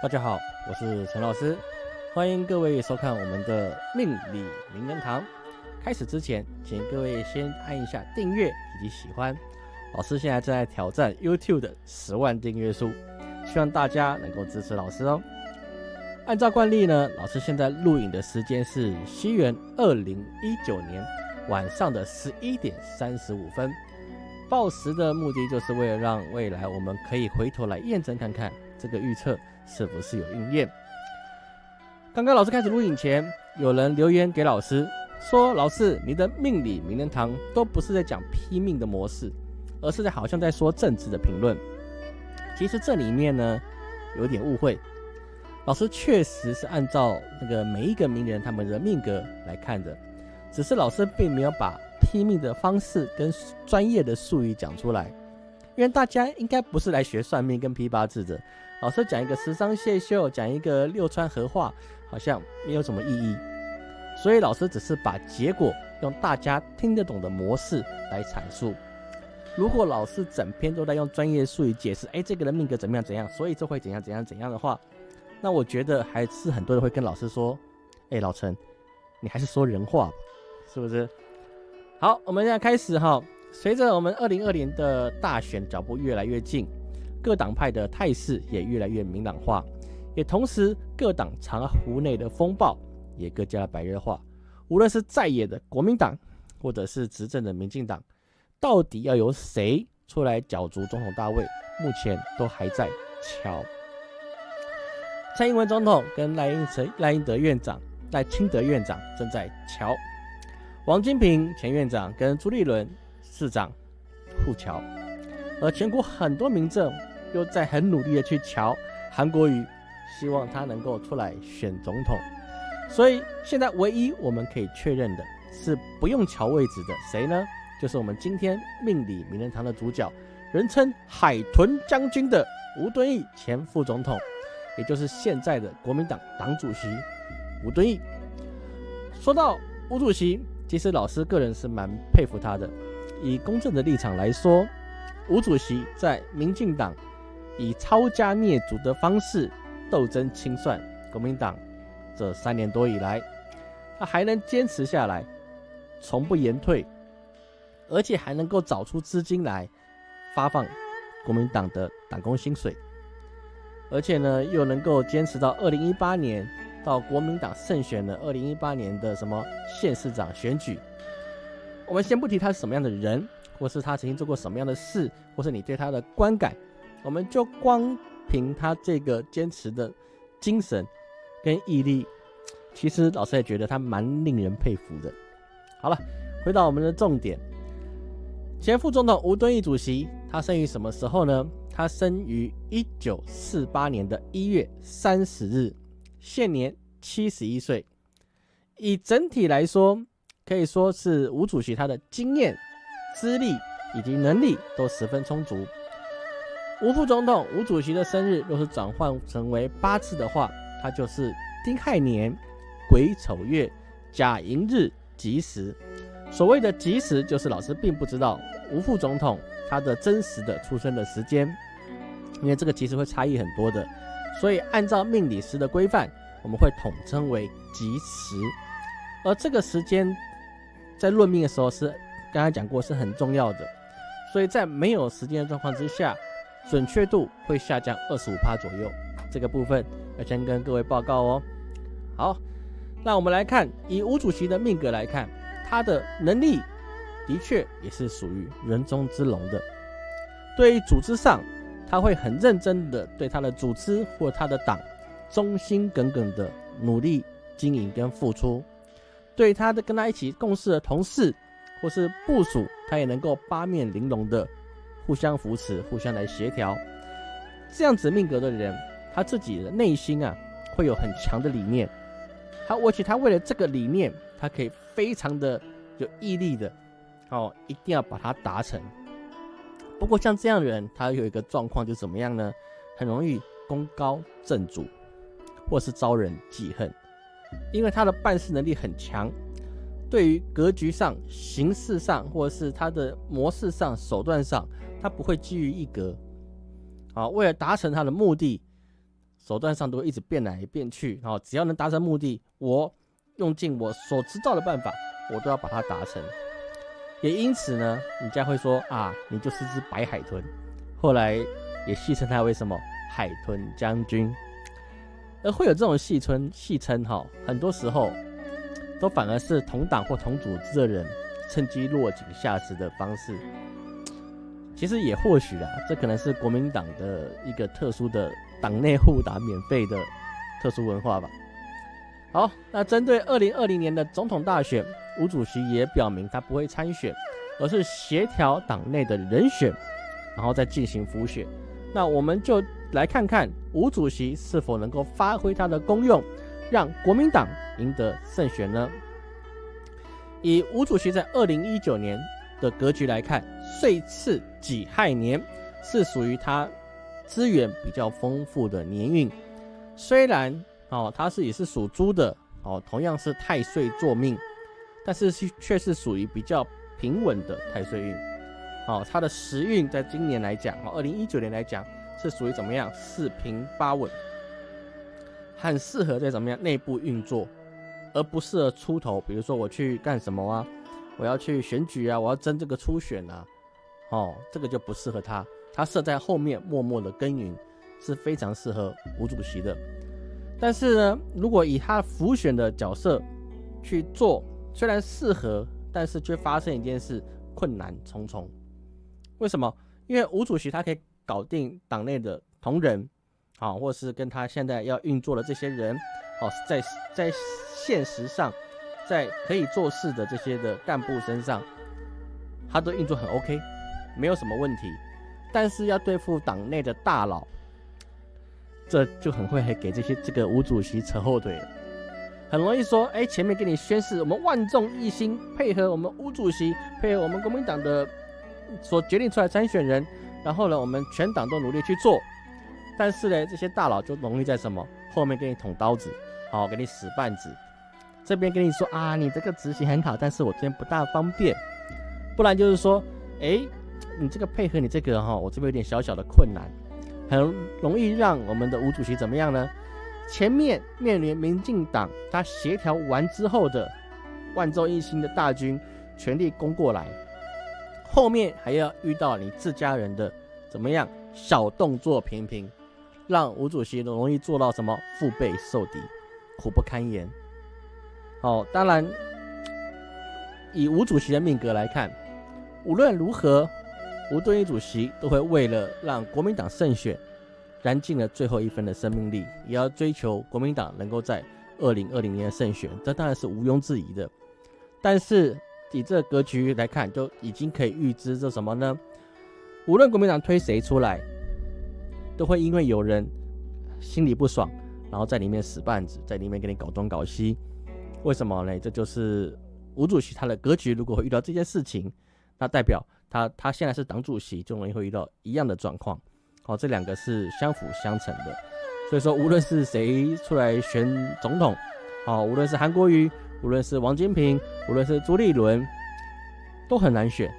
大家好，我是陈老师，欢迎各位收看我们的命理名人堂。开始之前，请各位先按一下订阅以及喜欢。老师现在正在挑战 YouTube 的十万订阅数，希望大家能够支持老师哦。按照惯例呢，老师现在录影的时间是西元二零一九年晚上的十一点三十五分。报时的目的就是为了让未来我们可以回头来验证看看这个预测。是不是有应验？刚刚老师开始录影前，有人留言给老师说：“老师，你的命理名人堂都不是在讲批命的模式，而是在好像在说政治的评论。”其实这里面呢有点误会。老师确实是按照那个每一个名人他们的命格来看的，只是老师并没有把批命的方式跟专业的术语讲出来，因为大家应该不是来学算命跟批八字的。老师讲一个十伤谢秀，讲一个六川合化，好像没有什么意义，所以老师只是把结果用大家听得懂的模式来阐述。如果老师整篇都在用专业术语解释，哎，这个人命格怎么样怎样，所以这会怎样怎样怎样的话，那我觉得还是很多人会跟老师说，哎，老陈，你还是说人话吧，是不是？好，我们现在开始哈，随着我们二零二零的大选脚步越来越近。各党派的态势也越来越明朗化，也同时各党长湖内的风暴也更加白热化。无论是在野的国民党，或者是执政的民进党，到底要由谁出来角逐总统大位，目前都还在瞧。蔡英文总统跟赖英成、赖英德院长、赖清德院长正在瞧，王金平前院长跟朱立伦市长互瞧，而全国很多民政。又在很努力的去瞧韩国瑜，希望他能够出来选总统。所以现在唯一我们可以确认的是不用瞧位置的谁呢？就是我们今天命理名人堂的主角，人称海豚将军的吴敦义前副总统，也就是现在的国民党党主席吴敦义。说到吴主席，其实老师个人是蛮佩服他的。以公正的立场来说，吴主席在民进党。以抄家灭族的方式斗争清算国民党，这三年多以来，他还能坚持下来，从不言退，而且还能够找出资金来发放国民党的党工薪水，而且呢，又能够坚持到二零一八年，到国民党胜选了二零一八年的什么县市长选举。我们先不提他是什么样的人，或是他曾经做过什么样的事，或是你对他的观感。我们就光凭他这个坚持的精神跟毅力，其实老师也觉得他蛮令人佩服的。好了，回到我们的重点，前副总统吴敦义主席，他生于什么时候呢？他生于一九四八年的一月三十日，现年七十一岁。以整体来说，可以说是吴主席他的经验、资历以及能力都十分充足。吴副总统、吴主席的生日，若是转换成为八字的话，它就是丁亥年、癸丑月、甲寅日吉时。所谓的吉时，就是老师并不知道吴副总统他的真实的出生的时间，因为这个其实会差异很多的。所以按照命理师的规范，我们会统称为吉时。而这个时间在论命的时候是刚才讲过是很重要的，所以在没有时间的状况之下。准确度会下降二十五帕左右，这个部分要先跟各位报告哦。好，那我们来看，以吴主席的命格来看，他的能力的确也是属于人中之龙的。对于组织上，他会很认真的对他的组织或他的党忠心耿耿的努力经营跟付出。对他的跟他一起共事的同事或是部属，他也能够八面玲珑的。互相扶持，互相来协调，这样子命格的人，他自己的内心啊，会有很强的理念。他而且他为了这个理念，他可以非常的有毅力的，哦，一定要把它达成。不过像这样的人，他有一个状况就怎么样呢？很容易功高震主，或是招人记恨，因为他的办事能力很强。对于格局上、形式上，或者是他的模式上、手段上，他不会基于一格。啊，为了达成他的目的，手段上都会一直变来变去，啊只要能达成目的，我用尽我所知道的办法，我都要把它达成。也因此呢，人家会说啊，你就是只白海豚。后来也戏称他为什么海豚将军。而会有这种戏称戏称哈，很多时候都反而是同党或同组织的人趁机落井下石的方式。其实也或许啊，这可能是国民党的一个特殊的党内互打免费的特殊文化吧。好，那针对二零二零年的总统大选，吴主席也表明他不会参选，而是协调党内的人选，然后再进行复选。那我们就来看看吴主席是否能够发挥他的功用，让国民党赢得胜选呢？以吴主席在二零一九年。的格局来看，岁次己亥年是属于它资源比较丰富的年运。虽然哦，它是也是属猪的哦，同样是太岁坐命，但是却是属于比较平稳的太岁运。哦，它的时运在今年来讲，哦，二零一九年来讲是属于怎么样？四平八稳，很适合在怎么样内部运作，而不适合出头。比如说我去干什么啊？我要去选举啊！我要争这个初选啊！哦，这个就不适合他，他设在后面默默的耕耘，是非常适合吴主席的。但是呢，如果以他辅选的角色去做，虽然适合，但是却发生一件事，困难重重。为什么？因为吴主席他可以搞定党内的同仁，啊，或是跟他现在要运作的这些人，哦，在在现实上。在可以做事的这些的干部身上，他都运作很 OK，没有什么问题。但是要对付党内的大佬，这就很会给这些这个吴主席扯后腿，很容易说，哎，前面给你宣誓，我们万众一心，配合我们吴主席，配合我们国民党的所决定出来参选人，然后呢，我们全党都努力去做。但是呢，这些大佬就容易在什么后面给你捅刀子，好，给你使绊子。这边跟你说啊，你这个执行很好，但是我这边不大方便，不然就是说，哎，你这个配合你这个哈，我这边有点小小的困难，很容易让我们的吴主席怎么样呢？前面面临民进党他协调完之后的万众一心的大军全力攻过来，后面还要遇到你自家人的怎么样小动作频频，让吴主席容易做到什么腹背受敌，苦不堪言。哦，当然，以吴主席的命格来看，无论如何，吴敦义主席都会为了让国民党胜选，燃尽了最后一分的生命力，也要追求国民党能够在二零二零年胜选，这当然是毋庸置疑的。但是以这个格局来看，就已经可以预知这什么呢？无论国民党推谁出来，都会因为有人心里不爽，然后在里面使绊子，在里面给你搞东搞西。为什么呢？这就是吴主席他的格局。如果会遇到这件事情，那代表他他现在是党主席，就容易会遇到一样的状况。好，这两个是相辅相成的。所以说，无论是谁出来选总统，好，无论是韩国瑜，无论是王金平，无论是朱立伦，都很难选。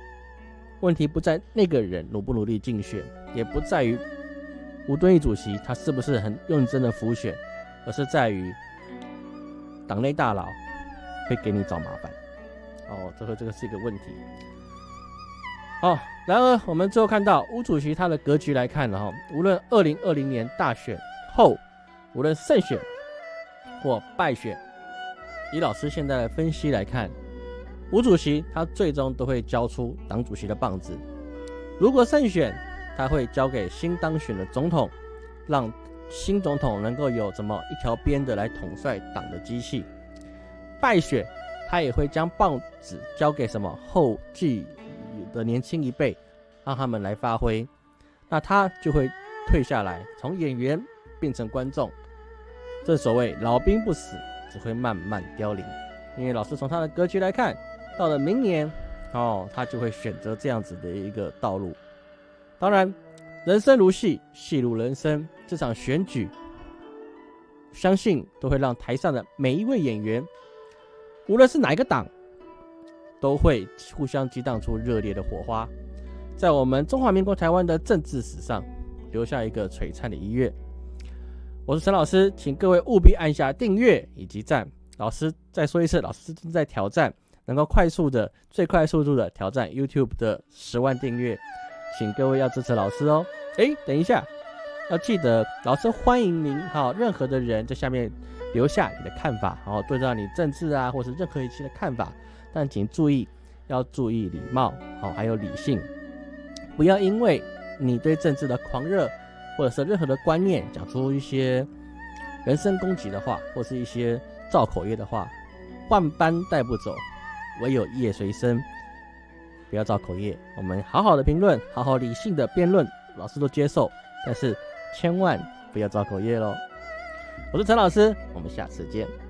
问题不在那个人努不努力竞选，也不在于吴敦义主席他是不是很认真的辅选，而是在于。党内大佬会给你找麻烦，哦，这个这个是一个问题。好，然而我们最后看到吴主席他的格局来看呢，哈，无论二零二零年大选后，无论胜选或败选，以老师现在的分析来看，吴主席他最终都会交出党主席的棒子。如果胜选，他会交给新当选的总统，让。新总统能够有怎么一条边的来统帅党的机器，败选他也会将棒子交给什么后继的年轻一辈，让他们来发挥，那他就会退下来，从演员变成观众。这所谓老兵不死，只会慢慢凋零。因为老师从他的格局来看，到了明年哦，他就会选择这样子的一个道路。当然。人生如戏，戏如人生。这场选举，相信都会让台上的每一位演员，无论是哪一个党，都会互相激荡出热烈的火花，在我们中华民国台湾的政治史上留下一个璀璨的一页。我是陈老师，请各位务必按下订阅以及赞。老师再说一次，老师正在挑战，能够快速的、最快速度的挑战 YouTube 的十万订阅，请各位要支持老师哦。诶，等一下，要记得，老师欢迎您哈，任何的人在下面留下你的看法，然后对照你政治啊，或是任何一期的看法，但请注意，要注意礼貌，好，还有理性，不要因为你对政治的狂热。或者是任何的观念，讲出一些人身攻击的话，或是一些造口业的话，万般带不走，唯有业随身。不要造口业，我们好好的评论，好好理性的辩论，老师都接受，但是千万不要造口业喽。我是陈老师，我们下次见。